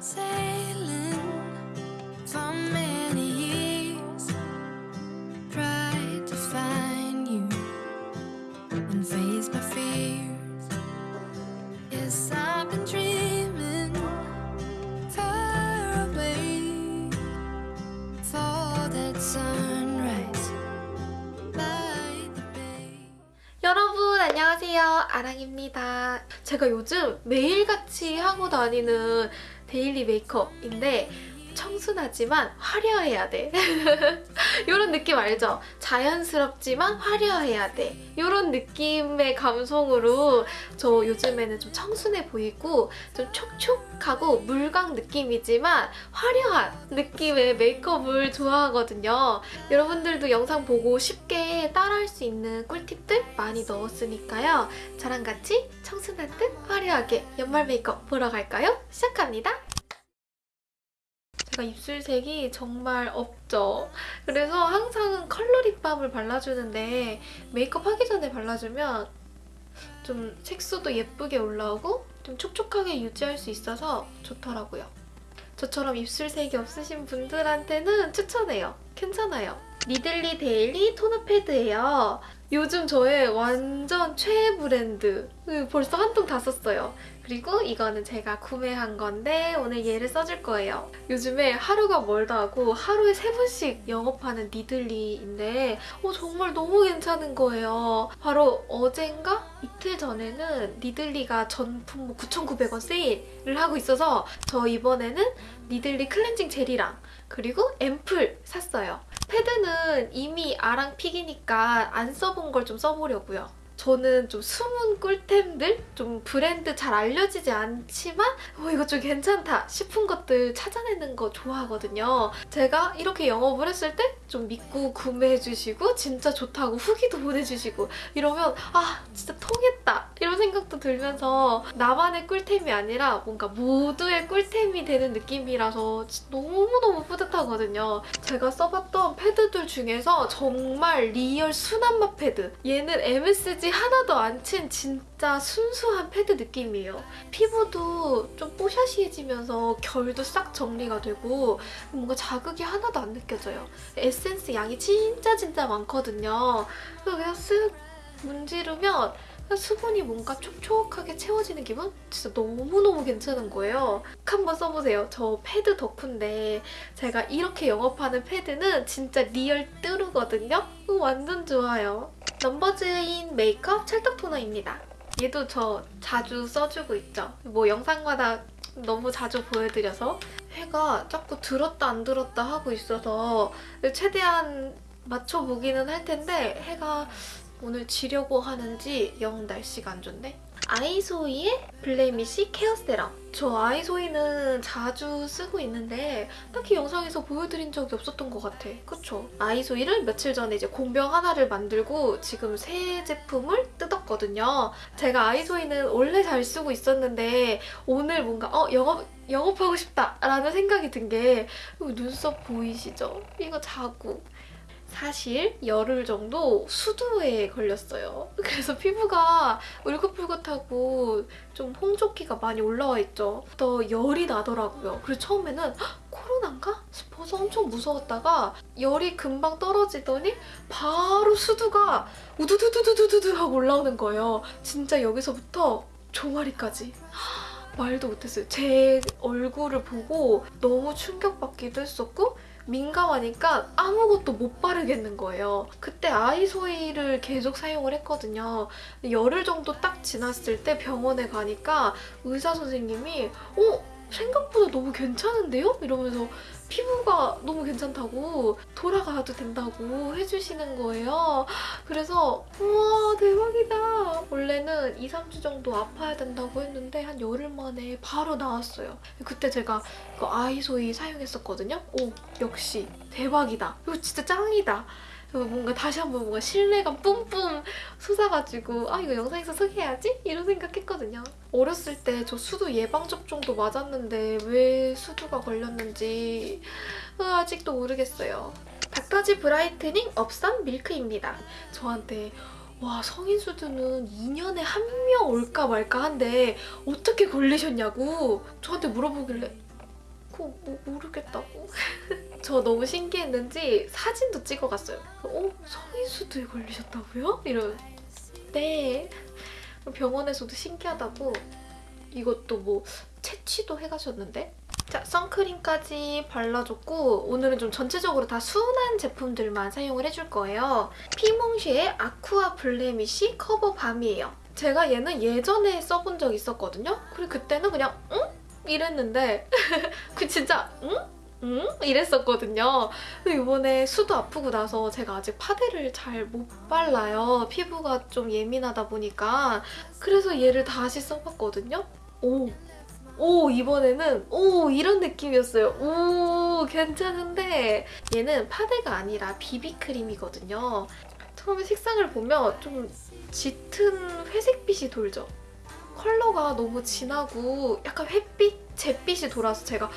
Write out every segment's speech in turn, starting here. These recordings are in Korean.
say 안녕하세요. 아랑입니다. 제가 요즘 매일같이 하고 다니는 데일리 메이크업인데 청순하지만 화려해야 돼 이런 느낌 알죠? 자연스럽지만 화려해야 돼 이런 느낌의 감성으로 저 요즘에는 좀 청순해 보이고 좀 촉촉하고 물광 느낌이지만 화려한 느낌의 메이크업을 좋아하거든요 여러분들도 영상 보고 쉽게 따라할 수 있는 꿀팁들 많이 넣었으니까요. 저랑 같이 청순한 듯 화려하게 연말 메이크업 보러 갈까요? 시작합니다. 제가 입술색이 정말 없죠. 그래서 항상 컬러 립밤을 발라주는데 메이크업 하기 전에 발라주면 좀 색조도 예쁘게 올라오고 좀 촉촉하게 유지할 수 있어서 좋더라고요. 저처럼 입술색이 없으신 분들한테는 추천해요. 괜찮아요. 니들리 데일리 토너 패드예요. 요즘 저의 완전 최애 브랜드. 음, 벌써 한 통 다 썼어요. 그리고 이거는 제가 구매한 건데 오늘 얘를 써줄 거예요. 요즘에 하루가 멀다 하고 하루에 세 번씩 영업하는 니들리인데 어, 정말 너무 괜찮은 거예요. 바로 어젠가 이틀 전에는 니들리가 전품 9,900원 세일을 하고 있어서 저 이번에는 니들리 클렌징 젤이랑 그리고 앰플 샀어요. 패드는 이미 아랑 pick이니까 안 써본 걸 좀 써보려고요. 저는 좀 숨은 꿀템들? 좀 브랜드 잘 알려지지 않지만 어, 이거 좀 괜찮다 싶은 것들 찾아내는 거 좋아하거든요. 제가 이렇게 영업을 했을 때 좀 믿고 구매해주시고 진짜 좋다고 후기도 보내주시고 이러면 아 진짜 통했다 이런 생각도 들면서 나만의 꿀템이 아니라 뭔가 모두의 꿀템이 되는 느낌이라서 너무너무 뿌듯하거든요. 제가 써봤던 패드들 중에서 정말 real 순한 맛 패드 얘는 MSG 하나도 안 친 진짜 순수한 패드 느낌이에요. 피부도 좀 뽀샤시해지면서 결도 싹 정리가 되고 뭔가 자극이 하나도 안 느껴져요. 에센스 양이 진짜 진짜 많거든요. 그래서 그냥 쓱 문지르면 수분이 뭔가 촉촉하게 채워지는 기분? 진짜 너무너무 괜찮은 거예요. 한번 써보세요. 저 패드 덕후인데 제가 이렇게 영업하는 패드는 진짜 real true거든요? 완전 좋아요. 넘버즈인 메이크업 찰떡 토너입니다. 얘도 저 자주 써주고 있죠. 뭐 영상마다 너무 자주 보여드려서 해가 자꾸 들었다 안 들었다 하고 있어서 최대한 맞춰보기는 할 텐데 해가 오늘 지려고 하는지 영 날씨가 안 좋네. 아이소이의 Blemish Care Serum. 저 아이소이는 자주 쓰고 있는데 딱히 영상에서 보여드린 적이 없었던 것 같아. 그쵸? 아이소이를 며칠 전에 이제 공병 하나를 만들고 지금 새 제품을 뜯었거든요. 제가 아이소이는 원래 잘 쓰고 있었는데 오늘 뭔가 어 영업 영업하고 싶다 라는 생각이 든 게 눈썹 보이시죠? 이거 자국. 사실 열흘 정도 수두에 걸렸어요. 그래서 피부가 울긋불긋하고 좀 홍조기가 많이 올라와 있죠. 더 열이 나더라고요. 그래서 처음에는 헉, 코로나인가 싶어서 엄청 무서웠다가 열이 금방 떨어지더니 바로 수두가 우두두두두두두 하고 올라오는 거예요. 진짜 여기서부터 종아리까지. 말도 못했어요. 제 얼굴을 보고 너무 충격받기도 했었고 민감하니까 아무것도 못 바르겠는 거예요. 그때 아이소이를 계속 사용을 했거든요. 열흘 정도 딱 지났을 때 병원에 가니까 의사 선생님이 어? 생각보다 너무 괜찮은데요? 이러면서 피부가 너무 괜찮다고 돌아가도 된다고 해주시는 거예요. 그래서 우와 대박이다. 원래는 2, 3주 정도 아파야 된다고 했는데 한 열흘 만에 바로 나왔어요. 그때 제가 그 아이소이 사용했었거든요. 오 역시 대박이다. 이거 진짜 짱이다. 뭔가 다시 한번 뭔가 신뢰감 뿜뿜 솟아가지고 아 이거 영상에서 소개해야지? 이런 생각했거든요. 어렸을 때 저 수두 예방접종도 맞았는데 왜 수두가 걸렸는지 아직도 모르겠어요. 닥터지 Brightening Up Sun Milk입니다. 저한테 와 성인 수두는 2년에 한 명 올까 말까 한데 어떻게 걸리셨냐고 저한테 물어보길래 그거 뭐 모르겠다고. 저 너무 신기했는지 사진도 찍어갔어요. 어? 성인 수두에 걸리셨다고요? 이 러 네. 병원에서도 신기하다고 이것도 뭐 채취도 해가셨는데 자 선크림까지 발라줬고 오늘은 좀 전체적으로 다 순한 제품들만 사용을 해줄 거예요. 피몽쉐의 아쿠아 블레미쉬 커버 밤이에요. 제가 얘는 예전에 써본 적 있었거든요. 그리고 그때는 그냥 응? 이랬는데 그 진짜 응? 응? 이랬었거든요. 이번에 수도 아프고 나서 제가 아직 파데를 잘 못 발라요. 피부가 좀 예민하다 보니까. 그래서 얘를 다시 써봤거든요. 오! 오 이번에는 오 이런 느낌이었어요. 오 괜찮은데 얘는 파데가 아니라 비비크림이거든요. 처음에 색상을 보면 좀 짙은 회색빛이 돌죠. 컬러가 너무 진하고 약간 햇빛, 잿빛이 돌아서 제가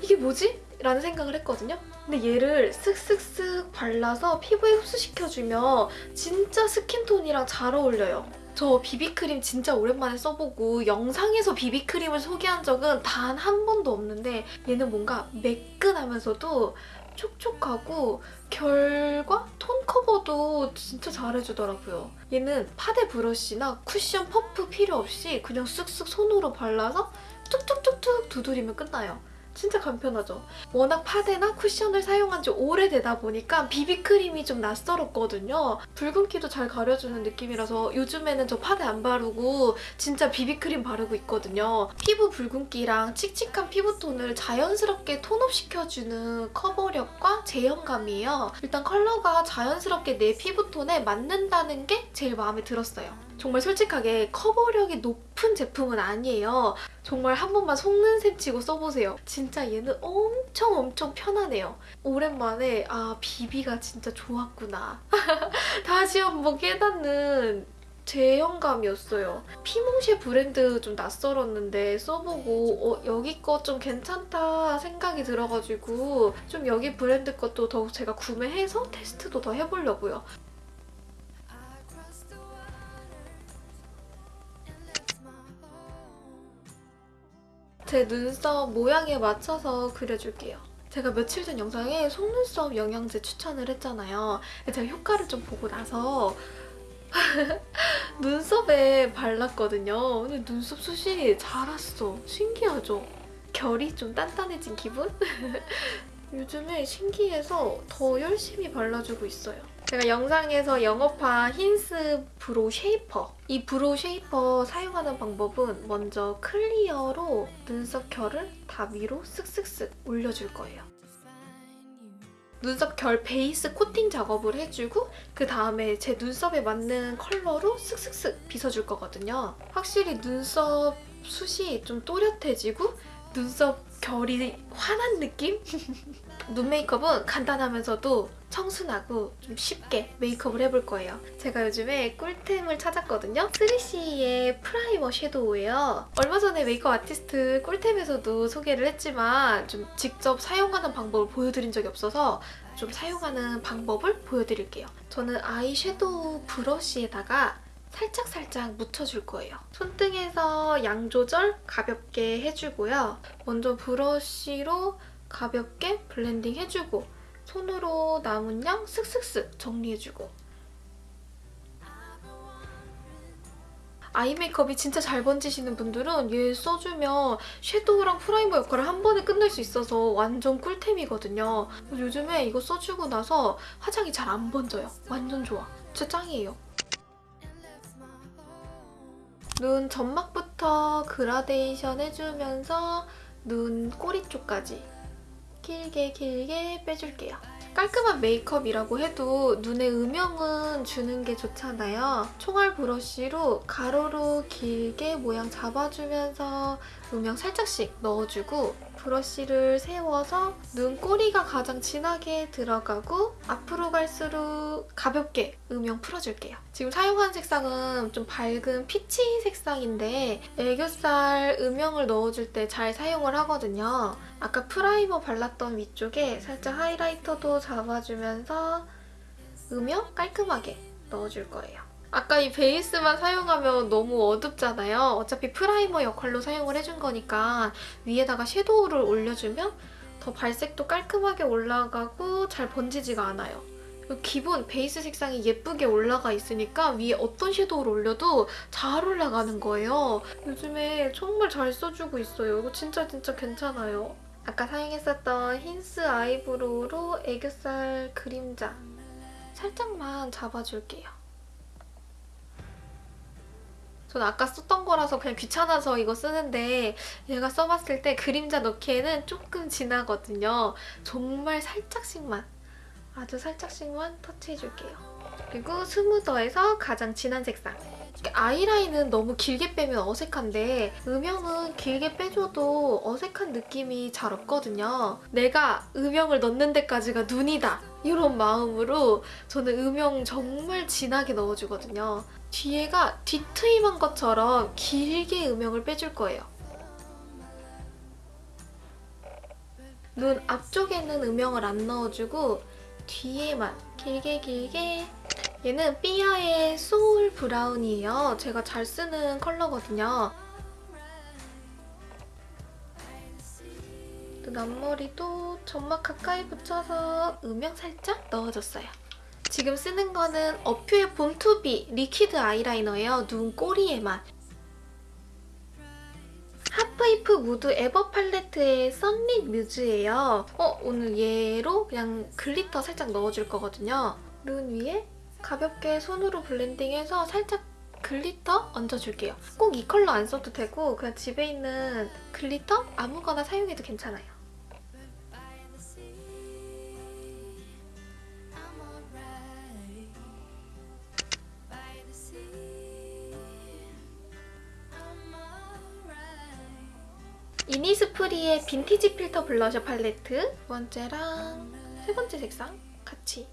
이게 뭐지? 라는 생각을 했거든요. 근데 얘를 쓱쓱쓱 발라서 피부에 흡수시켜주면 진짜 스킨톤이랑 잘 어울려요. 저 비비크림 진짜 오랜만에 써보고 영상에서 비비크림을 소개한 적은 단 한 번도 없는데 얘는 뭔가 매끈하면서도 촉촉하고 결과 톤 커버도 진짜 잘해주더라고요. 얘는 파데 브러쉬나 쿠션 퍼프 필요 없이 그냥 쓱쓱 손으로 발라서 툭툭툭툭 두드리면 끝나요. 진짜 간편하죠. 워낙 파데나 쿠션을 사용한 지 오래되다 보니까 비비크림이 좀 낯설었거든요. 붉은기도 잘 가려주는 느낌이라서 요즘에는 저 파데 안 바르고 진짜 비비크림 바르고 있거든요. 피부 붉은기랑 칙칙한 피부톤을 자연스럽게 tone up시켜주는 커버력과 제형감이에요. 일단 컬러가 자연스럽게 내 피부톤에 맞는다는 게 제일 마음에 들었어요. 정말 솔직하게 커버력이 높은 제품은 아니에요. 정말 한 번만 속는 셈 치고 써보세요. 진짜 얘는 엄청 엄청 편하네요. 오랜만에 아 비비가 진짜 좋았구나. 다시 한번 깨닫는 제형감이었어요. 피몽쉐 브랜드 좀 낯설었는데 써보고 어, 여기 거 좀 괜찮다 생각이 들어가지고 좀 여기 브랜드 것도 더욱 제가 구매해서 테스트도 더 해보려고요. 제 눈썹 모양에 맞춰서 그려줄게요. 제가 며칠 전 영상에 속눈썹 영양제 추천을 했잖아요. 제가 효과를 좀 보고 나서 눈썹에 발랐거든요. 근데 눈썹 숱이 자랐어. 신기하죠? 결이 좀 단단해진 기분? 요즘에 신기해서 더 열심히 발라주고 있어요. 제가 영상에서 영업한 힌스 Brow Shaper 이 Brow Shaper 사용하는 방법은 먼저 clear로 눈썹 결을 다 위로 쓱쓱쓱 올려줄 거예요. 눈썹 결 베이스 코팅 작업을 해주고 그 다음에 제 눈썹에 맞는 컬러로 쓱쓱쓱 빗어줄 거거든요. 확실히 눈썹 숱이 좀 또렷해지고 눈썹 결이 환한 느낌? 눈 메이크업은 간단하면서도 청순하고 좀 쉽게 메이크업을 해볼 거예요. 제가 요즘에 꿀템을 찾았거든요. 3CE의 primer 섀도우예요. 얼마 전에 메이크업 아티스트 꿀템에서도 소개를 했지만 좀 직접 사용하는 방법을 보여드린 적이 없어서 좀 사용하는 방법을 보여드릴게요. 저는 아이 섀도우 브러쉬에다가 살짝살짝 묻혀줄 거예요. 손등에서 양 조절 가볍게 해주고요. 먼저 브러쉬로 가볍게 블렌딩 해주고 손으로 남은 양 슥슥슥 정리해주고 아이 메이크업이 진짜 잘 번지시는 분들은 얘 써주면 섀도우랑 primer 역할을 한 번에 끝낼 수 있어서 완전 꿀템이거든요. 요즘에 이거 써주고 나서 화장이 잘 안 번져요. 완전 좋아. 진짜 짱이에요. 눈 점막부터 그라데이션 해주면서 눈 꼬리 쪽까지 길게 길게 빼줄게요. 깔끔한 메이크업이라고 해도 눈에 음영은 주는 게 좋잖아요. 총알 브러쉬로 가로로 길게 모양 잡아주면서 음영 살짝씩 넣어주고 브러쉬를 세워서 눈 꼬리가 가장 진하게 들어가고 앞으로 갈수록 가볍게 음영 풀어줄게요. 지금 사용한 색상은 좀 밝은 peach 색상인데 애교살 음영을 넣어줄 때 잘 사용을 하거든요. 아까 primer 발랐던 위쪽에 살짝 하이라이터도 잡아주면서 음영 깔끔하게 넣어줄 거예요. 아까 이 베이스만 사용하면 너무 어둡잖아요. 어차피 primer 역할로 사용을 해준 거니까 위에다가 섀도우를 올려주면 더 발색도 깔끔하게 올라가고 잘 번지지가 않아요. 기본 베이스 색상이 예쁘게 올라가 있으니까 위에 어떤 섀도우를 올려도 잘 올라가는 거예요. 요즘에 정말 잘 써주고 있어요. 이거 진짜 진짜 괜찮아요. 아까 사용했었던 힌스 eyebrow로 애교살 그림자 살짝만 잡아줄게요. 전 아까 썼던 거라서 그냥 귀찮아서 이거 쓰는데 얘가 써봤을 때 그림자 넣기에는 조금 진하거든요. 정말 살짝씩만 아주 살짝씩만 터치해줄게요. 그리고 스무더에서 가장 진한 색상 아이라인은 너무 길게 빼면 어색한데 음영은 길게 빼줘도 어색한 느낌이 잘 없거든요. 내가 음영을 넣는 데까지가 눈이다 이런 마음으로 저는 음영 정말 진하게 넣어주거든요. 뒤에가 뒤트임한 것처럼 길게 음영을 빼줄 거예요. 눈 앞쪽에는 음영을 안 넣어주고 뒤에만 길게 길게 얘는 삐아의 소울 브라운이에요. 제가 잘 쓰는 컬러거든요. 눈 앞머리도 점막 가까이 붙여서 음영 살짝 넣어줬어요. 지금 쓰는 거는 어퓨의 본투비 리퀴드 아이라이너예요. 눈 꼬리에만. 하프이프 무드 에버 팔레트의 썬릿 뮤즈예요. 어, 오늘 얘로 그냥 glitter 살짝 넣어줄 거거든요. 눈 위에 가볍게 손으로 블렌딩해서 살짝 glitter 얹어줄게요. 꼭 이 컬러 안 써도 되고 그냥 집에 있는 glitter 아무거나 사용해도 괜찮아요. 이니스프리의 빈티지 필터 블러셔 팔레트 두 번째랑 세 번째 색상 같이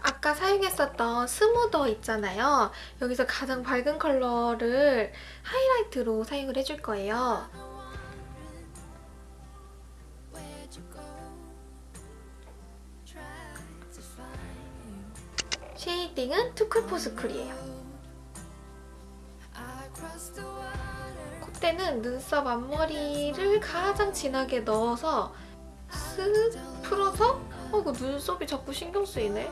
아까 사용했었던 smoother 있잖아요. 여기서 가장 밝은 컬러를 하이라이트로 사용을 해줄 거예요. 쉐이딩은 투쿨포스쿨이에요. 콧대는 눈썹 앞머리를 가장 진하게 넣어서 쓱 풀어서 어 이거 눈썹이 자꾸 신경 쓰이네.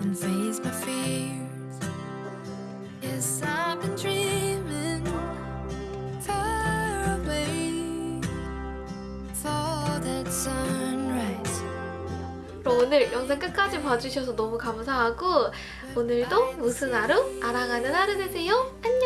And face my fears. Yes, I've been dreaming far away for that sunrise. 오늘 영상 끝까지 봐주셔서 너무 감사하고 오늘도 무슨 하루? 알아가는 하루 되세요. 안녕!